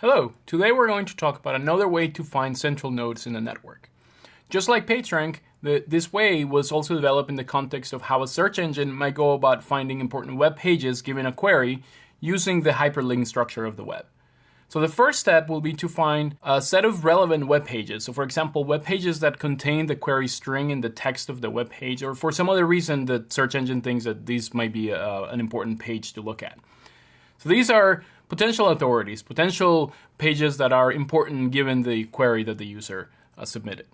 Hello, today we're going to talk about another way to find central nodes in a network. Just like PageRank, the, this way was also developed in the context of how a search engine might go about finding important web pages given a query using the hyperlink structure of the web. So the first step will be to find a set of relevant web pages. So for example, web pages that contain the query string in the text of the web page, or for some other reason the search engine thinks that these might be a, uh, an important page to look at. So these are potential authorities, potential pages that are important given the query that the user uh, submitted.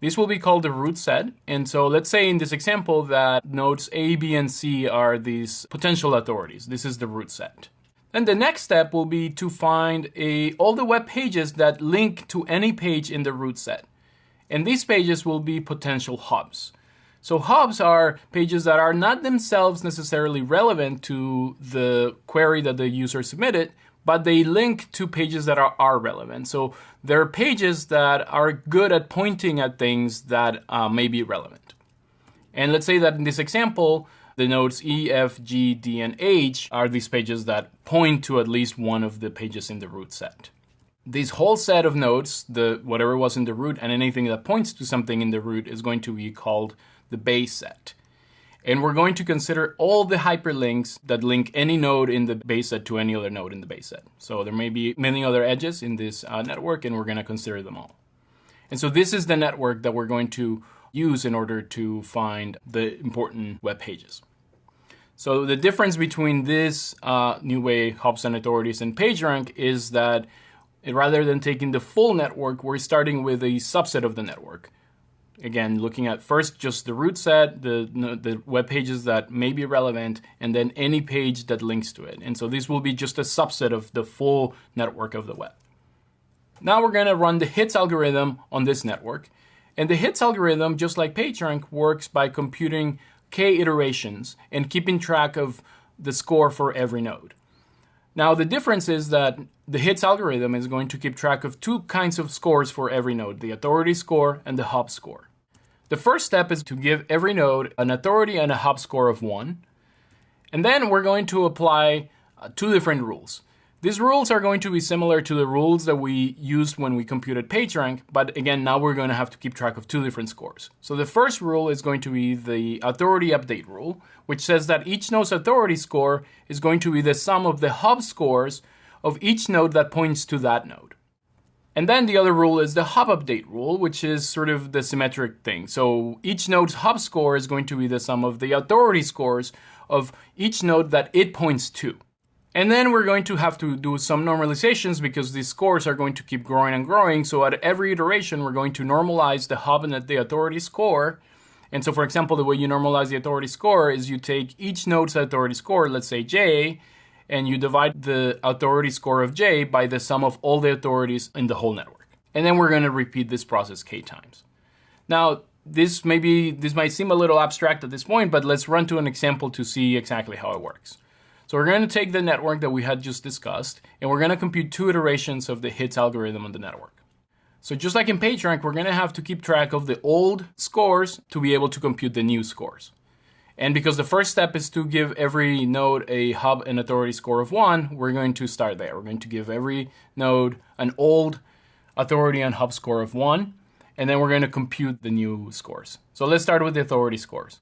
This will be called the root set. And so let's say in this example that nodes A, B, and C are these potential authorities. This is the root set. Then the next step will be to find a, all the web pages that link to any page in the root set. And these pages will be potential hubs. So hubs are pages that are not themselves necessarily relevant to the query that the user submitted, but they link to pages that are, are relevant. So they're pages that are good at pointing at things that uh, may be relevant. And let's say that in this example, the nodes E, F, G, D, and H are these pages that point to at least one of the pages in the root set. This whole set of nodes, the whatever was in the root and anything that points to something in the root is going to be called the base set. And we're going to consider all the hyperlinks that link any node in the base set to any other node in the base set. So there may be many other edges in this uh, network, and we're going to consider them all. And so this is the network that we're going to use in order to find the important web pages. So the difference between this uh, new way, hubs and authorities, and PageRank is that rather than taking the full network, we're starting with a subset of the network again, looking at first just the root set, the, the web pages that may be relevant, and then any page that links to it. And so this will be just a subset of the full network of the web. Now we're going to run the hits algorithm on this network. And the hits algorithm, just like PageRank, works by computing k iterations and keeping track of the score for every node. Now the difference is that the hits algorithm is going to keep track of two kinds of scores for every node, the authority score and the hub score. The first step is to give every node an authority and a hub score of 1. And then we're going to apply uh, two different rules. These rules are going to be similar to the rules that we used when we computed PageRank, but again, now we're going to have to keep track of two different scores. So the first rule is going to be the authority update rule, which says that each node's authority score is going to be the sum of the hub scores of each node that points to that node. And then the other rule is the hub update rule, which is sort of the symmetric thing. So each node's hub score is going to be the sum of the authority scores of each node that it points to. And then we're going to have to do some normalizations because these scores are going to keep growing and growing. So at every iteration, we're going to normalize the hub and the authority score. And so for example, the way you normalize the authority score is you take each node's authority score, let's say J, and you divide the authority score of J by the sum of all the authorities in the whole network. And then we're going to repeat this process k times. Now, this maybe this might seem a little abstract at this point, but let's run to an example to see exactly how it works. So we're going to take the network that we had just discussed, and we're going to compute two iterations of the hits algorithm on the network. So just like in PageRank, we're going to have to keep track of the old scores to be able to compute the new scores. And because the first step is to give every node a hub and authority score of one, we're going to start there. We're going to give every node an old authority and hub score of one, and then we're going to compute the new scores. So let's start with the authority scores.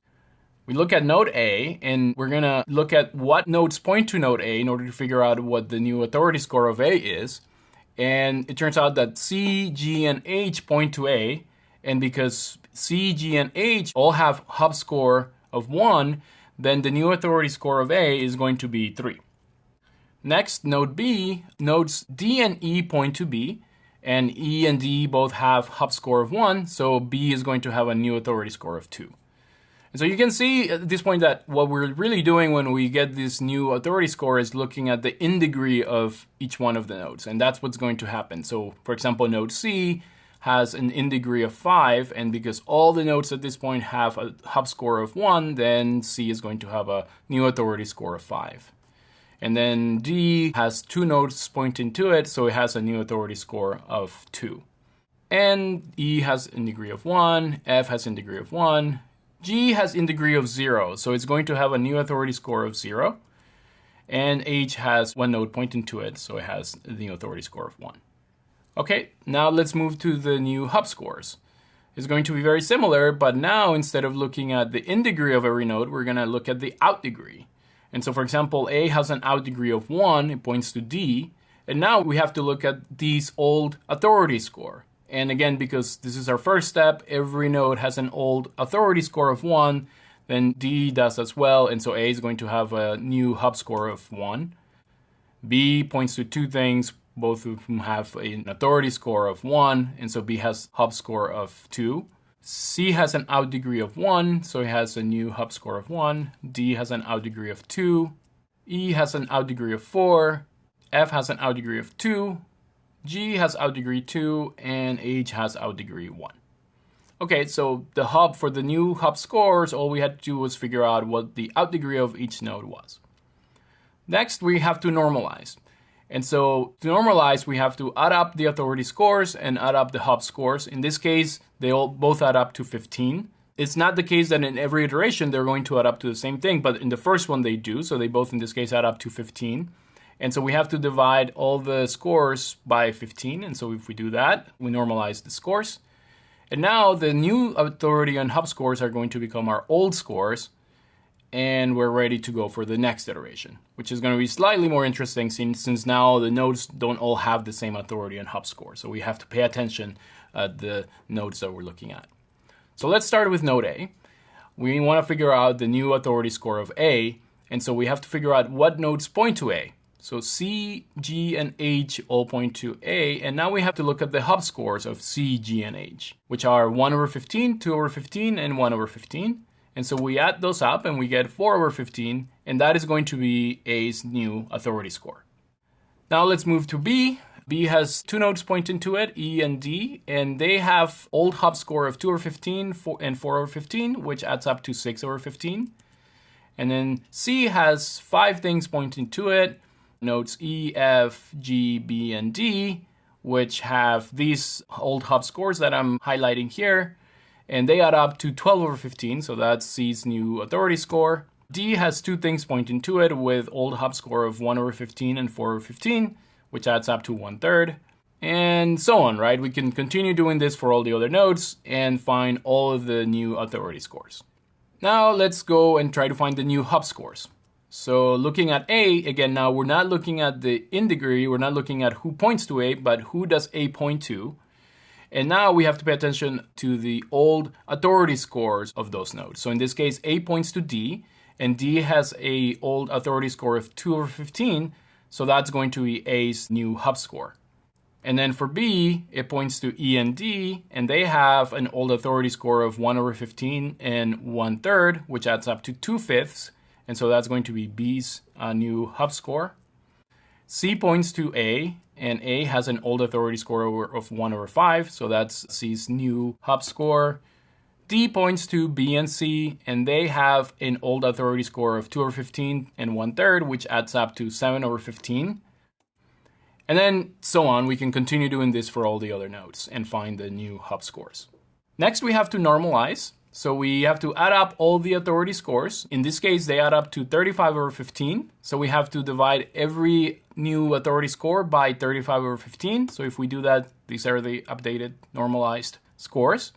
We look at node A, and we're going to look at what nodes point to node A in order to figure out what the new authority score of A is. And it turns out that C, G, and H point to A, and because C, G, and H all have hub score of 1, then the new authority score of A is going to be 3. Next, node B, nodes D and E point to B, and E and D both have hub score of 1, so B is going to have a new authority score of 2. And so you can see at this point that what we're really doing when we get this new authority score is looking at the in degree of each one of the nodes, and that's what's going to happen. So for example, node C has an in degree of 5, and because all the nodes at this point have a hub score of 1, then C is going to have a new authority score of 5. And then D has two nodes pointing to it, so it has a new authority score of 2. And E has in degree of 1, F has in degree of 1, G has in degree of 0, so it's going to have a new authority score of 0. and H has one node pointing to it, so it has the authority score of 1. Okay, now let's move to the new hub scores. It's going to be very similar, but now instead of looking at the in degree of every node, we're going to look at the out degree. And so, for example, A has an out degree of 1, it points to D, and now we have to look at D's old authority score. And again, because this is our first step, every node has an old authority score of 1, then D does as well, and so A is going to have a new hub score of 1. B points to two things, both of whom have an authority score of 1, and so B has hub score of 2. C has an out degree of 1, so it has a new hub score of 1. D has an out degree of 2. E has an out degree of 4. F has an out degree of 2. G has out degree 2. And H has out degree 1. Okay, so the hub for the new hub scores, all we had to do was figure out what the out degree of each node was. Next, we have to normalize. And so to normalize, we have to add up the authority scores and add up the hub scores. In this case, they all both add up to 15. It's not the case that in every iteration they're going to add up to the same thing, but in the first one they do. So they both, in this case, add up to 15. And so we have to divide all the scores by 15. And so if we do that, we normalize the scores. And now the new authority and hub scores are going to become our old scores and we're ready to go for the next iteration, which is going to be slightly more interesting since, since now the nodes don't all have the same authority and hub score. So we have to pay attention at the nodes that we're looking at. So let's start with node A. We want to figure out the new authority score of A, and so we have to figure out what nodes point to A. So C, G, and H all point to A, and now we have to look at the hub scores of C, G, and H, which are 1 over 15, 2 over 15, and 1 over 15. And so we add those up and we get 4 over 15, and that is going to be A's new authority score. Now let's move to B. B has two nodes pointing to it, E and D, and they have old hub score of 2 over 15 and 4 over 15, which adds up to 6 over 15. And then C has five things pointing to it, nodes E, F, G, B, and D, which have these old hub scores that I'm highlighting here and they add up to 12 over 15, so that's C's new authority score. D has two things pointing to it with old hub score of 1 over 15 and 4 over 15, which adds up to one third, and so on, right? We can continue doing this for all the other nodes and find all of the new authority scores. Now let's go and try to find the new hub scores. So looking at A, again, now we're not looking at the in degree, we're not looking at who points to A, but who does A point to. And now we have to pay attention to the old authority scores of those nodes. So in this case, A points to D, and D has a old authority score of 2 over 15, so that's going to be A's new hub score. And then for B, it points to E and D, and they have an old authority score of 1 over 15 and 1 third, which adds up to 2 fifths. And so that's going to be B's uh, new hub score. C points to A, and A has an old authority score of 1 over 5, so that's C's new hub score. D points to B and C, and they have an old authority score of 2 over 15 and 1 third, which adds up to 7 over 15. And then so on, we can continue doing this for all the other nodes and find the new hub scores. Next, we have to normalize. So we have to add up all the authority scores. In this case, they add up to 35 over 15. So we have to divide every new authority score by 35 over 15. So if we do that, these are the updated normalized scores.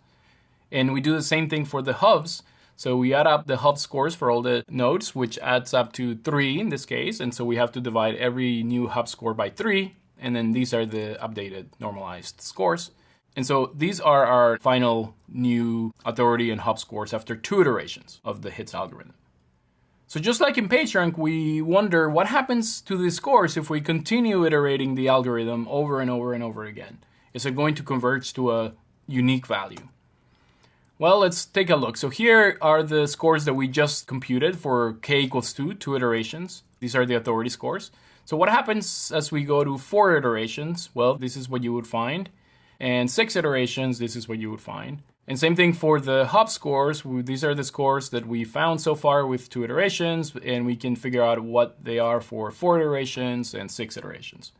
And we do the same thing for the hubs. So we add up the hub scores for all the nodes, which adds up to three in this case. And so we have to divide every new hub score by three. And then these are the updated normalized scores. And so these are our final new authority and hub scores after two iterations of the HITS algorithm. So just like in PageRank, we wonder what happens to the scores if we continue iterating the algorithm over and over and over again. Is it going to converge to a unique value? Well, let's take a look. So here are the scores that we just computed for k equals 2, two iterations. These are the authority scores. So what happens as we go to four iterations? Well, this is what you would find and six iterations, this is what you would find. And same thing for the hub scores. These are the scores that we found so far with two iterations, and we can figure out what they are for four iterations and six iterations.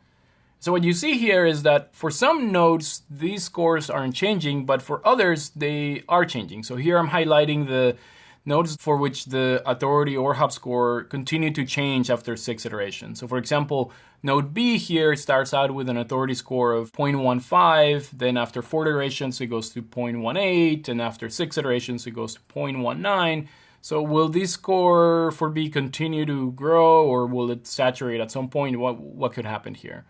So what you see here is that for some nodes, these scores aren't changing, but for others, they are changing. So here I'm highlighting the, nodes for which the authority or hub score continue to change after six iterations. So for example, node B here starts out with an authority score of 0.15, then after four iterations it goes to 0.18, and after six iterations it goes to 0.19. So will this score for B continue to grow or will it saturate at some point? What, what could happen here?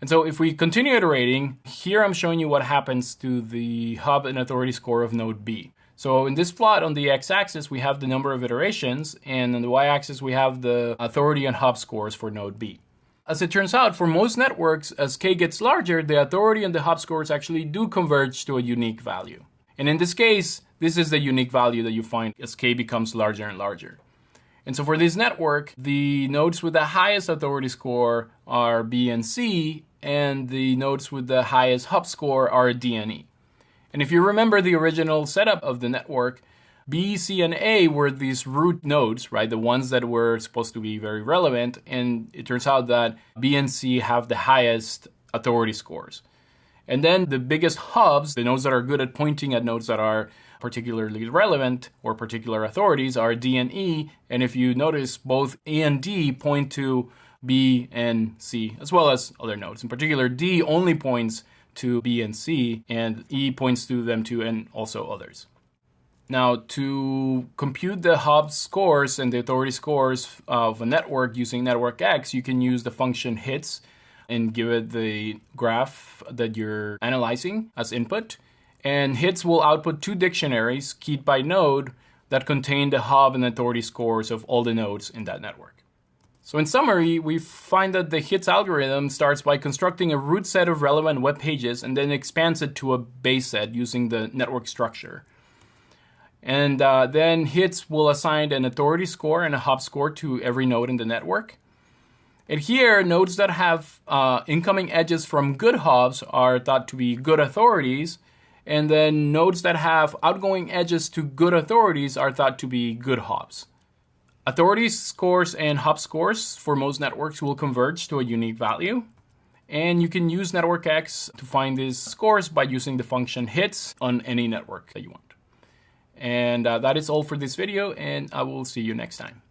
And so if we continue iterating, here I'm showing you what happens to the hub and authority score of node B. So in this plot on the x-axis, we have the number of iterations, and on the y-axis, we have the authority and hub scores for node B. As it turns out, for most networks, as k gets larger, the authority and the hub scores actually do converge to a unique value. And in this case, this is the unique value that you find as k becomes larger and larger. And so for this network, the nodes with the highest authority score are B and C, and the nodes with the highest hub score are D and E. And if you remember the original setup of the network, B, C, and A were these root nodes, right? The ones that were supposed to be very relevant. And it turns out that B and C have the highest authority scores. And then the biggest hubs, the nodes that are good at pointing at nodes that are particularly relevant or particular authorities, are D and E. And if you notice, both A and D point to B and C, as well as other nodes. In particular, D only points to B and C, and E points to them too, and also others. Now, to compute the hub scores and the authority scores of a network using NetworkX, you can use the function hits and give it the graph that you're analyzing as input. And hits will output two dictionaries keyed by node that contain the hub and authority scores of all the nodes in that network. So in summary, we find that the HITS algorithm starts by constructing a root set of relevant web pages and then expands it to a base set using the network structure. And uh, then HITS will assign an authority score and a hub score to every node in the network. And here, nodes that have uh, incoming edges from good hubs are thought to be good authorities, and then nodes that have outgoing edges to good authorities are thought to be good hubs. Authority scores and hub scores for most networks will converge to a unique value. And you can use NetworkX to find these scores by using the function hits on any network that you want. And uh, that is all for this video, and I will see you next time.